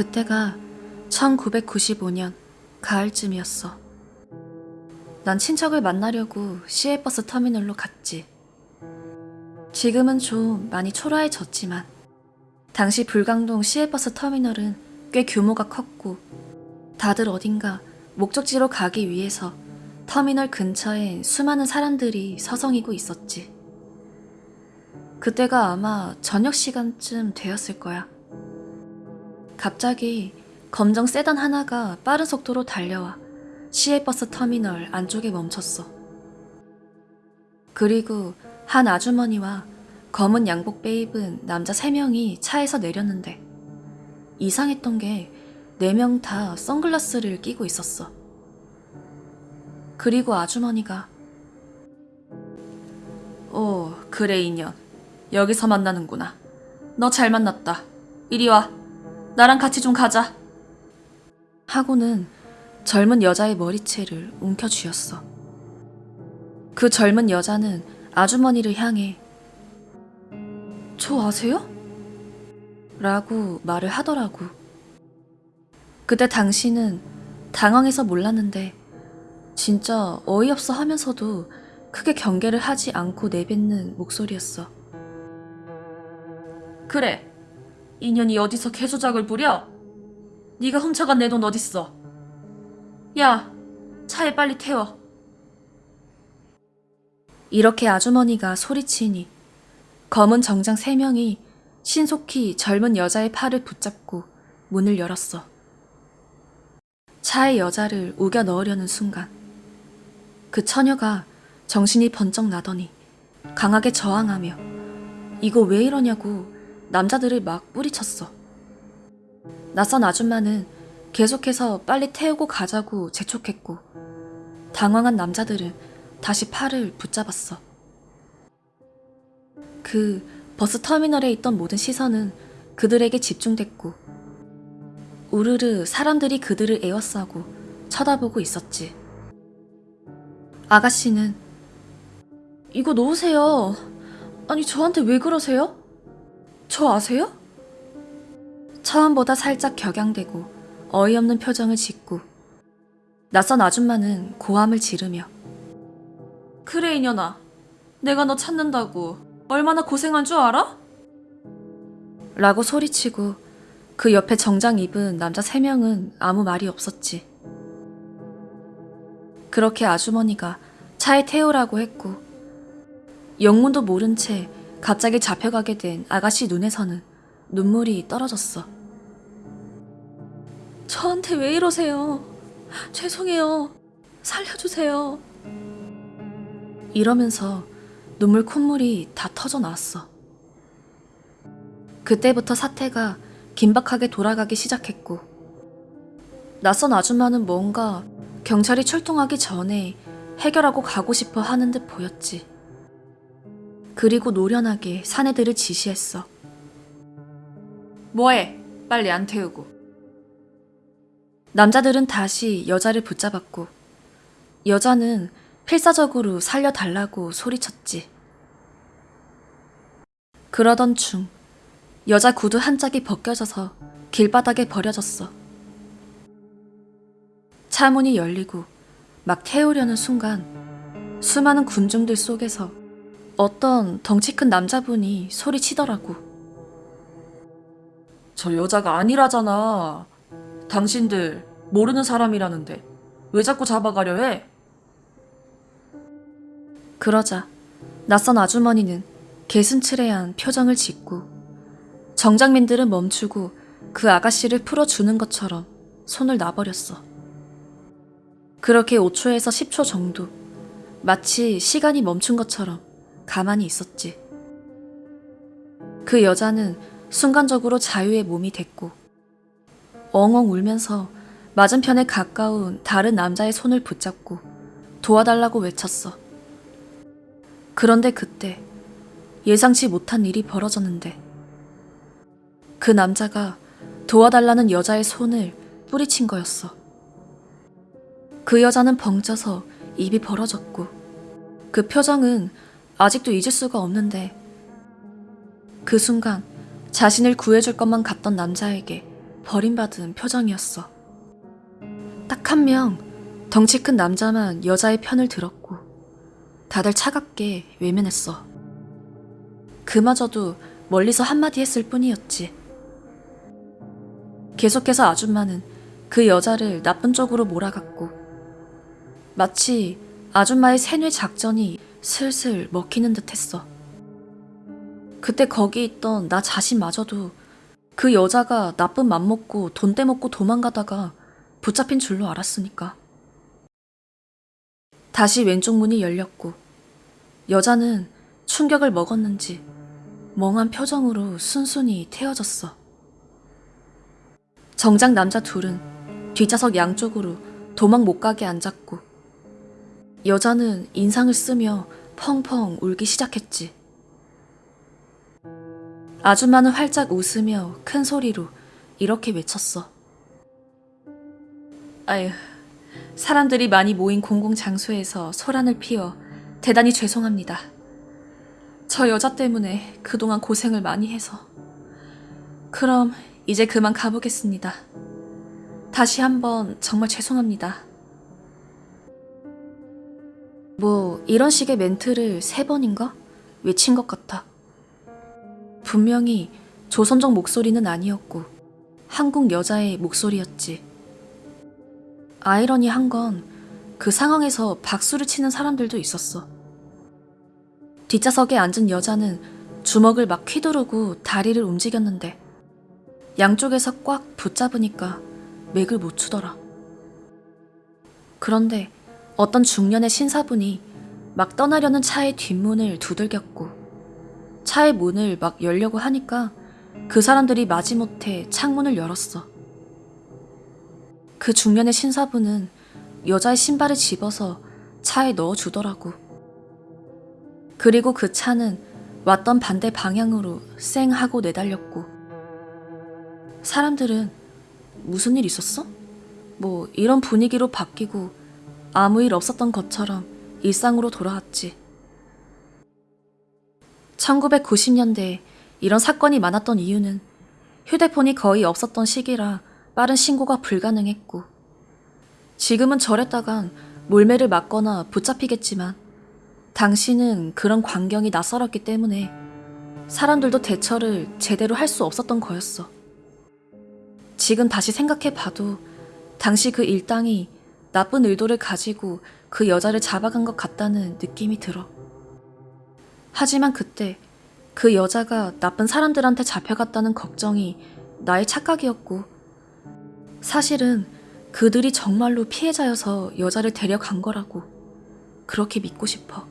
그때가 1995년 가을쯤이었어. 난 친척을 만나려고 시외버스 터미널로 갔지. 지금은 좀 많이 초라해졌지만 당시 불광동 시외버스 터미널은 꽤 규모가 컸고 다들 어딘가 목적지로 가기 위해서 터미널 근처에 수많은 사람들이 서성이고 있었지. 그때가 아마 저녁 시간쯤 되었을 거야. 갑자기 검정 세단 하나가 빠른 속도로 달려와 시외버스 터미널 안쪽에 멈췄어. 그리고 한 아주머니와 검은 양복배 입은 남자 3명이 차에서 내렸는데 이상했던 게 4명 다 선글라스를 끼고 있었어. 그리고 아주머니가 오, 그래 인연. 여기서 만나는구나. 너 잘 만났다. 이리 와. 나랑 같이 좀 가자. 하고는 젊은 여자의 머리채를 움켜쥐었어. 그 젊은 여자는 아주머니를 향해 저 아세요? 라고 말을 하더라고. 그때 당신은 당황해서 몰랐는데 진짜 어이없어 하면서도 크게 경계를 하지 않고 내뱉는 목소리였어. 그래. 인연이 어디서 개조작을 부려? 네가 훔쳐간 내 돈 어딨어? 야, 차에 빨리 태워. 이렇게 아주머니가 소리치니 검은 정장 세 명이 신속히 젊은 여자의 팔을 붙잡고 문을 열었어. 차에 여자를 우겨 넣으려는 순간 그 처녀가 정신이 번쩍 나더니 강하게 저항하며 이거 왜 이러냐고 남자들을 막 뿌리쳤어. 낯선 아줌마는 계속해서 빨리 태우고 가자고 재촉했고 당황한 남자들은 다시 팔을 붙잡았어. 그 버스 터미널에 있던 모든 시선은 그들에게 집중됐고 우르르 사람들이 그들을 에워싸고 쳐다보고 있었지. 아가씨는 이거 놓으세요. 아니 저한테 왜 그러세요? 저 아세요? 처음보다 살짝 격양되고 어이없는 표정을 짓고 낯선 아줌마는 고함을 지르며 그래 이년아 내가 너 찾는다고 얼마나 고생한 줄 알아? 라고 소리치고 그 옆에 정장 입은 남자 세 명은 아무 말이 없었지. 그렇게 아주머니가 차에 태우라고 했고 영문도 모른 채 갑자기 잡혀가게 된 아가씨 눈에서는 눈물이 떨어졌어. 저한테 왜 이러세요? 죄송해요. 살려주세요. 이러면서 눈물 콧물이 다 터져 나왔어. 그때부터 사태가 긴박하게 돌아가기 시작했고, 낯선 아줌마는 뭔가 경찰이 출동하기 전에 해결하고 가고 싶어 하는 듯 보였지. 그리고 노련하게 사내들을 지시했어. 뭐해? 빨리 안 태우고. 남자들은 다시 여자를 붙잡았고, 여자는 필사적으로 살려달라고 소리쳤지. 그러던 중, 여자 구두 한 짝이 벗겨져서 길바닥에 버려졌어. 차 문이 열리고 막 태우려는 순간 수많은 군중들 속에서 어떤 덩치 큰 남자분이 소리치더라고. 저 여자가 아니라잖아. 당신들 모르는 사람이라는데 왜 자꾸 잡아가려 해? 그러자 낯선 아주머니는 개순츠레한 표정을 짓고 정장민들은 멈추고 그 아가씨를 풀어주는 것처럼 손을 놔버렸어. 그렇게 5초에서 10초 정도 마치 시간이 멈춘 것처럼 가만히 있었지. 그 여자는 순간적으로 자유의 몸이 됐고 엉엉 울면서 맞은편에 가까운 다른 남자의 손을 붙잡고 도와달라고 외쳤어. 그런데 그때 예상치 못한 일이 벌어졌는데 그 남자가 도와달라는 여자의 손을 뿌리친 거였어. 그 여자는 벙쪄서 입이 벌어졌고 그 표정은 아직도 잊을 수가 없는데 그 순간 자신을 구해줄 것만 같던 남자에게 버림받은 표정이었어. 딱 한 명, 덩치 큰 남자만 여자의 편을 들었고, 다들 차갑게 외면했어. 그마저도 멀리서 한마디 했을 뿐이었지. 계속해서 아줌마는 그 여자를 나쁜 쪽으로 몰아갔고, 마치 아줌마의 세뇌 작전이 슬슬 먹히는 듯 했어. 그때 거기 있던 나 자신마저도 그 여자가 나쁜 맘 먹고 돈 떼먹고 도망가다가 붙잡힌 줄로 알았으니까. 다시 왼쪽 문이 열렸고, 여자는 충격을 먹었는지 멍한 표정으로 순순히 태어졌어. 정작 남자 둘은 뒷좌석 양쪽으로 도망 못 가게 앉았고, 여자는 인상을 쓰며 펑펑 울기 시작했지. 아줌마는 활짝 웃으며 큰 소리로 이렇게 외쳤어. 아휴, 사람들이 많이 모인 공공장소에서 소란을 피워 대단히 죄송합니다. 저 여자 때문에 그동안 고생을 많이 해서. 그럼 이제 그만 가보겠습니다. 다시 한번 정말 죄송합니다. 뭐 이런 식의 멘트를 세 번인가 외친 것 같아. 분명히 조선족 목소리는 아니었고 한국 여자의 목소리였지. 아이러니한 건 그 상황에서 박수를 치는 사람들도 있었어. 뒷좌석에 앉은 여자는 주먹을 막 휘두르고 다리를 움직였는데 양쪽에서 꽉 붙잡으니까 맥을 못 추더라. 그런데 어떤 중년의 신사분이 막 떠나려는 차의 뒷문을 두들겼고 차의 문을 막 열려고 하니까 그 사람들이 마지못해 창문을 열었어. 그 중년의 신사분은 여자의 신발을 집어서 차에 넣어주더라고. 그리고 그 차는 왔던 반대 방향으로 쌩 하고 내달렸고. 사람들은 무슨 일 있었어? 뭐 이런 분위기로 바뀌고 아무 일 없었던 것처럼 일상으로 돌아왔지. 1990년대에 이런 사건이 많았던 이유는 휴대폰이 거의 없었던 시기라 빠른 신고가 불가능했고, 지금은 저랬다간 몰매를 맞거나 붙잡히겠지만, 당시는 그런 광경이 낯설었기 때문에 사람들도 대처를 제대로 할 수 없었던 거였어. 지금 다시 생각해 봐도 당시 그 일당이 나쁜 의도를 가지고 그 여자를 잡아간 것 같다는 느낌이 들어. 하지만 그때 그 여자가 나쁜 사람들한테 잡혀갔다는 걱정이 나의 착각이었고, 사실은 그들이 정말로 피해자여서 여자를 데려간 거라고 그렇게 믿고 싶어.